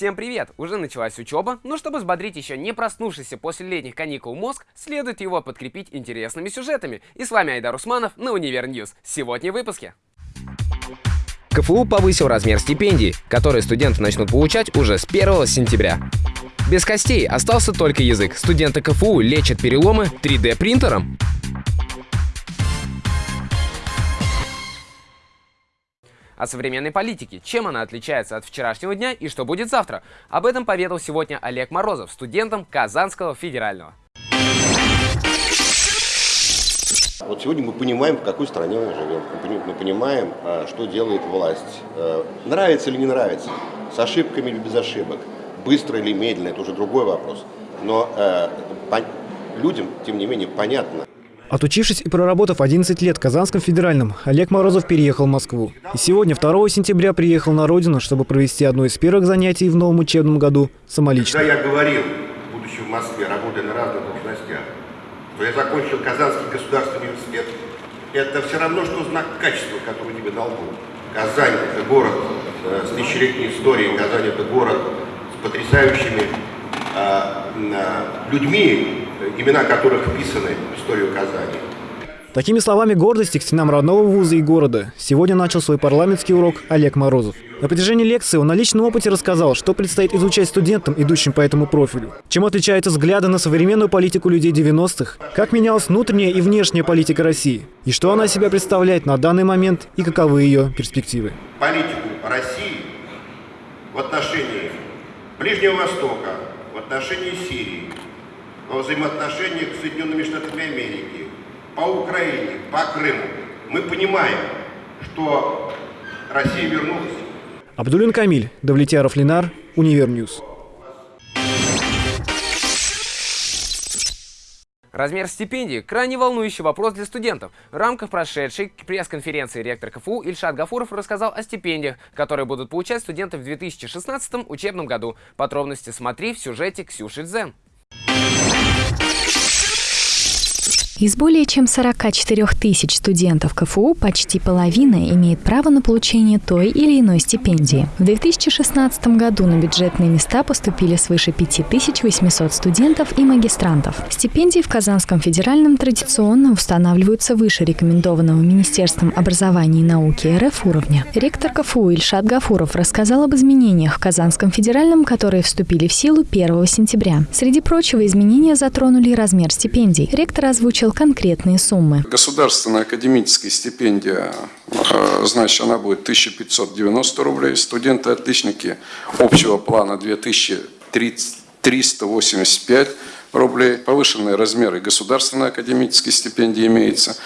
Всем привет! Уже началась учеба, но чтобы взбодрить еще не проснувшийся после летних каникул мозг, следует его подкрепить интересными сюжетами. И с вами Айдар Усманов на Univer News. Сегодня в выпуске. КФУ повысил размер стипендий, которые студенты начнут получать уже с 1 сентября. Без костей остался только язык. Студенты КФУ лечат переломы 3D о современной политике, чем она отличается от вчерашнего дня и что будет завтра. Об этом поведал сегодня Олег Морозов, студентом Казанского федерального. Вот сегодня мы понимаем, в какой стране мы живем. Мы понимаем, а, что делает власть. Э, нравится или не нравится, с ошибками или без ошибок, быстро или медленно, это уже другой вопрос. Но э, людям, тем не менее, понятно, Отучившись и проработав 11 лет в Казанском федеральном, Олег Морозов переехал в Москву. И сегодня, 2 сентября, приехал на родину, чтобы провести одно из первых занятий в новом учебном году самолично. Когда я говорил, будучи в Москве, работая на разных должностях, что я закончил Казанский государственный университет, это все равно, что знак качества, который тебе дал Бог. Казань – это город э, с тысячелетней историей, Казань – это город с потрясающими э, э, людьми, имена которых вписаны в историю Казани. Такими словами гордости к стенам родного вуза и города сегодня начал свой парламентский урок Олег Морозов. На протяжении лекции он на личном опыте рассказал, что предстоит изучать студентам, идущим по этому профилю. Чем отличаются взгляды на современную политику людей 90-х, как менялась внутренняя и внешняя политика России, и что она себя представляет на данный момент и каковы ее перспективы. Политику России в отношении Ближнего Востока, в отношении Сирии, во взаимоотношениях с Соединенными Штатами Америки, по Украине, по Крыму, мы понимаем, что Россия вернулась. Абдулин Камиль, Давлетьяров Ленар, Univer News. Размер стипендии – крайне волнующий вопрос для студентов. В рамках прошедшей пресс-конференции ректор КФУ Ильшат Гафуров рассказал о стипендиях, которые будут получать студенты в 2016 учебном году. Подробности смотри в сюжете Ксюши Дзен. Из более чем 44 тысяч студентов КФУ почти половина имеет право на получение той или иной стипендии. В 2016 году на бюджетные места поступили свыше 5800 студентов и магистрантов. Стипендии в Казанском федеральном традиционно устанавливаются выше рекомендованного Министерством образования и науки РФ уровня. Ректор КФУ Ильшат Гафуров рассказал об изменениях в Казанском федеральном, которые вступили в силу 1 сентября. Среди прочего, изменения затронули размер стипендий. Ректор озвучил озвучил конкретные суммы. Государственная академическая стипендия, э, значит, она будет 1590 рублей. Студенты-отличники общего плана 2385 рублей. Повышенные размеры государственной академической стипендии имеются.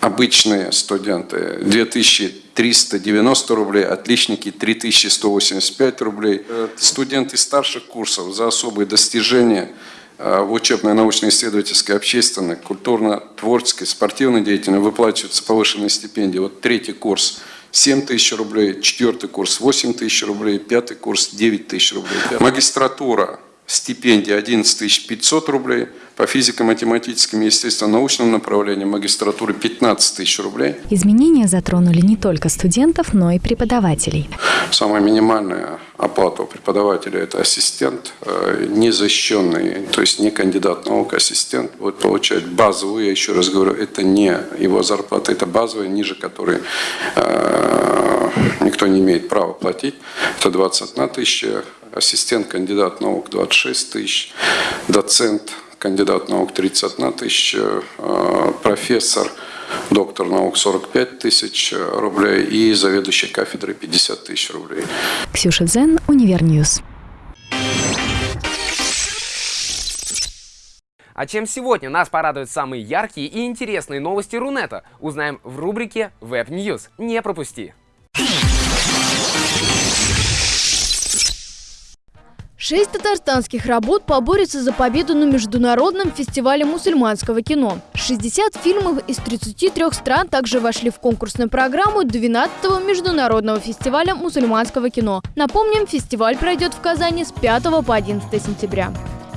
Обычные студенты 2390 рублей, отличники 3185 рублей. Э, студенты старших курсов за особые достижения – в учебной, научно-исследовательской, общественной, культурно-творческой, спортивной деятельности выплачиваются повышенные стипендии. Вот третий курс 7 тысяч рублей, четвертый курс 8 тысяч рублей, пятый курс 9 тысяч рублей. Магистратура стипендия 11 500 рублей, по физико-математическим и естественно-научным направлениям магистратуры 15 тысяч рублей. Изменения затронули не только студентов, но и преподавателей. Самая минимальная оплата у преподавателя – это ассистент, э, незащищенный, то есть не кандидат наук, ассистент будет получать базовую, я еще раз говорю, это не его зарплата, это базовая, ниже которой э, никто не имеет права платить. Это 21 тысяча ассистент, кандидат наук 26 тысяч, доцент, кандидат наук 31 тысяча, э, профессор, доктор наук 45 тысяч рублей и заведующий кафедрой 50 тысяч рублей. Ксюша Дзен, Univer News. А чем сегодня нас порадуют самые яркие и интересные новости Рунета, узнаем в рубрике Web News. Не пропусти! Шесть татарстанских работ поборются за победу на Международном фестивале мусульманского кино. 60 фильмов из 33 стран также вошли в конкурсную программу 12-го Международного фестиваля мусульманского кино. Напомним, фестиваль пройдет в Казани с 5 по 11 сентября.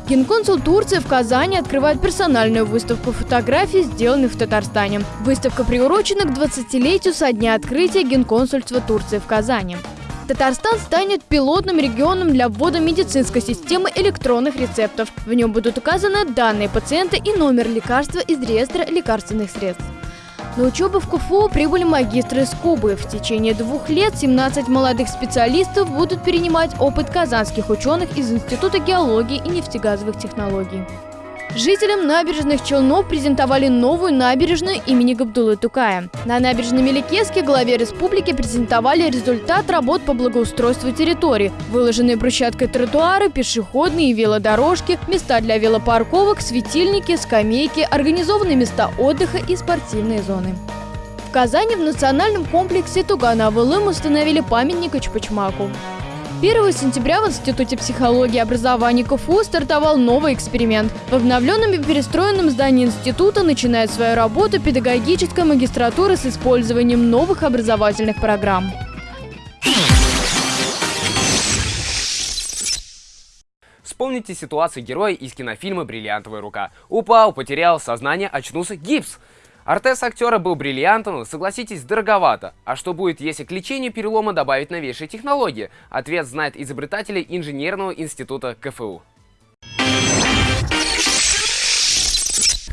Генконсул Турции в Казани открывает персональную выставку фотографий, сделанных в Татарстане. Выставка приурочена к 20-летию со дня открытия генконсульства Турции в Казани. Татарстан станет пилотным регионом для ввода медицинской системы электронных рецептов. В нем будут указаны данные пациента и номер лекарства из реестра лекарственных средств. На учебу в КФУ прибыли магистры из Кубы. В течение двух лет 17 молодых специалистов будут перенимать опыт казанских ученых из Института геологии и нефтегазовых технологий. Жителям набережных Челнов презентовали новую набережную имени Габдулы Тукая. На набережной Меликеске главе республики презентовали результат работ по благоустройству территории. Выложенные брусчаткой тротуары, пешеходные и велодорожки, места для велопарковок, светильники, скамейки, организованные места отдыха и спортивные зоны. В Казани в национальном комплексе Тугана-Авылым установили памятник Ичпачмаку. 1 сентября в Институте психологии и образования КФУ стартовал новый эксперимент. В обновленном и перестроенном здании института начинает свою работу педагогическая магистратура с использованием новых образовательных программ. Вспомните ситуацию героя из кинофильма «Бриллиантовая рука». Упал, потерял сознание, очнулся, гипс. Артез актера был бриллиантом, согласитесь, дороговато. А что будет, если к лечению перелома добавить новейшие технологии? Ответ знает изобретатели инженерного института КФУ.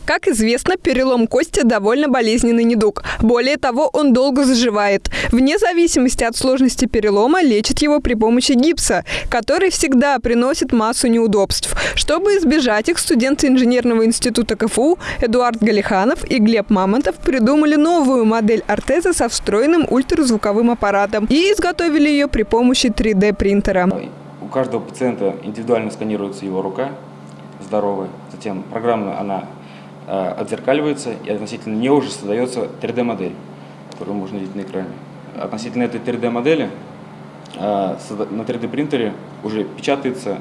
Как известно, перелом кости довольно болезненный недуг. Более того, он долго заживает. Вне зависимости от сложности перелома лечат его при помощи гипса, который всегда приносит массу неудобств. Чтобы избежать их, студенты инженерного института КФУ Эдуард Галиханов и Глеб Мамонтов придумали новую модель ортеза со встроенным ультразвуковым аппаратом и изготовили ее при помощи 3D-принтера. У каждого пациента индивидуально сканируется его рука здоровая, затем программа она отзеркаливается и относительно нее уже создается 3D-модель, которую можно видеть на экране. Относительно этой 3D-модели э, на 3D-принтере уже печатается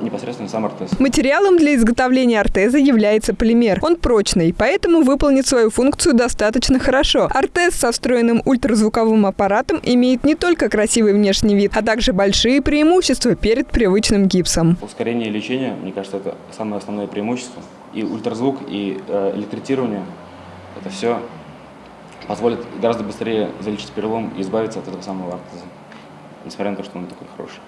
непосредственно сам ортез. Материалом для изготовления ортеза является полимер. Он прочный, поэтому выполнит свою функцию достаточно хорошо. Ортез со встроенным ультразвуковым аппаратом имеет не только красивый внешний вид, а также большие преимущества перед привычным гипсом. Ускорение лечения, мне кажется, это самое основное преимущество. И ультразвук, и э, электритирование, это все позволит гораздо быстрее залечить перелом и избавиться от этого самого ортеза, несмотря на то, что он такой хороший.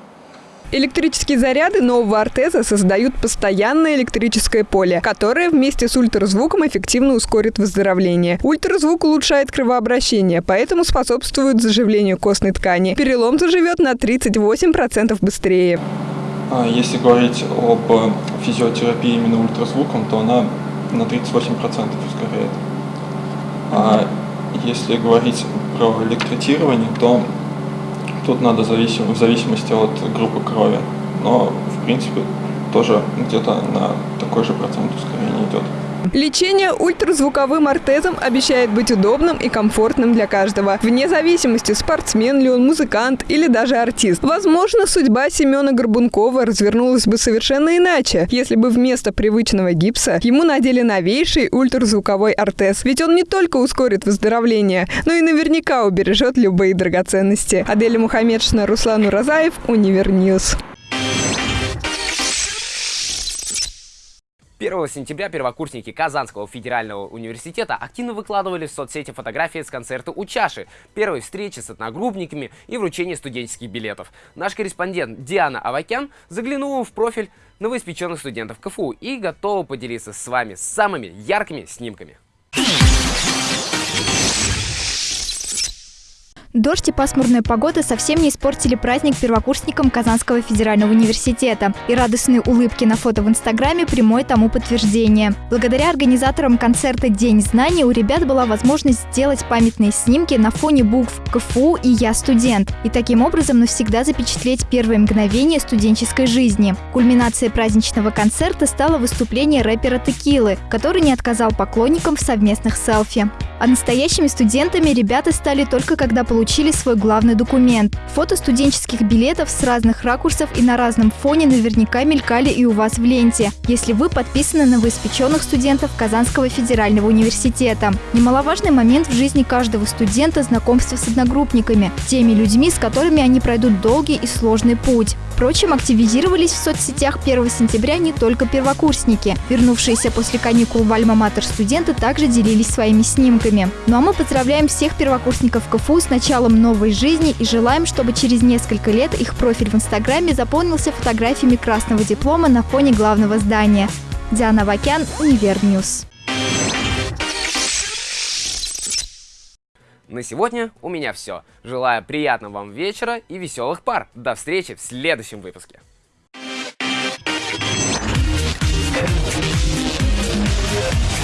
Электрические заряды нового ортеза создают постоянное электрическое поле, которое вместе с ультразвуком эффективно ускорит выздоровление. Ультразвук улучшает кровообращение, поэтому способствует заживлению костной ткани. Перелом заживет на 38% быстрее. А если говорить об физиотерапии именно ультразвуком, то она на 38% ускоряет. А если говорить про электротирование, то Тут надо зависим, в зависимости от группы крови. Но, в принципе, тоже где-то на такой же процент ускорения идет. Лечение ультразвуковым ортезом обещает быть удобным и комфортным для каждого, вне зависимости, спортсмен ли он, музыкант или даже артист. Возможно, судьба Семена Горбункова развернулась бы совершенно иначе, если бы вместо привычного гипса ему надели новейший ультразвуковой ортез. Ведь он не только ускорит выздоровление, но и наверняка убережет любые драгоценности. Аделя Мухаммедшина, Руслан Уразаев, Univer News. 1 сентября первокурсники Казанского федерального университета активно выкладывали в соцсети фотографии с концерта у чаши, первой встречи с одногруппниками и вручения студенческих билетов. Наш корреспондент Диана Авакян заглянула в профиль новоиспеченных студентов КФУ и готова поделиться с вами самыми яркими снимками. Дождь и пасмурная погода совсем не испортили праздник первокурсникам Казанского федерального университета. И радостные улыбки на фото в Инстаграме – прямое тому подтверждение. Благодаря организаторам концерта «День знаний» у ребят была возможность сделать памятные снимки на фоне букв КФУ и «Я студент» и таким образом навсегда запечатлеть первые мгновения студенческой жизни. Кульминацией праздничного концерта стало выступление рэпера Текилы, который не отказал поклонникам в совместных селфи. А настоящими студентами ребята стали только когда получили свой главный документ. Фото студенческих билетов с разных ракурсов и на разном фоне наверняка мелькали и у вас в ленте, если вы подписаны на новоиспеченных студентов Казанского федерального университета. Немаловажный момент в жизни каждого студента – знакомство с одногруппниками, теми людьми, с которыми они пройдут долгий и сложный путь. Впрочем, активизировались в соцсетях 1 сентября не только первокурсники. Вернувшиеся после каникул в Альма-Матер студенты также делились своими снимками. Ну а мы поздравляем всех первокурсников КФУ с началом новой жизни и желаем, чтобы через несколько лет их профиль в Инстаграме заполнился фотографиями красного диплома на фоне главного здания. Диана Авакян, Univer News. На сегодня у меня все. Желаю приятного вам вечера и веселых пар. До встречи в следующем выпуске. Yeah.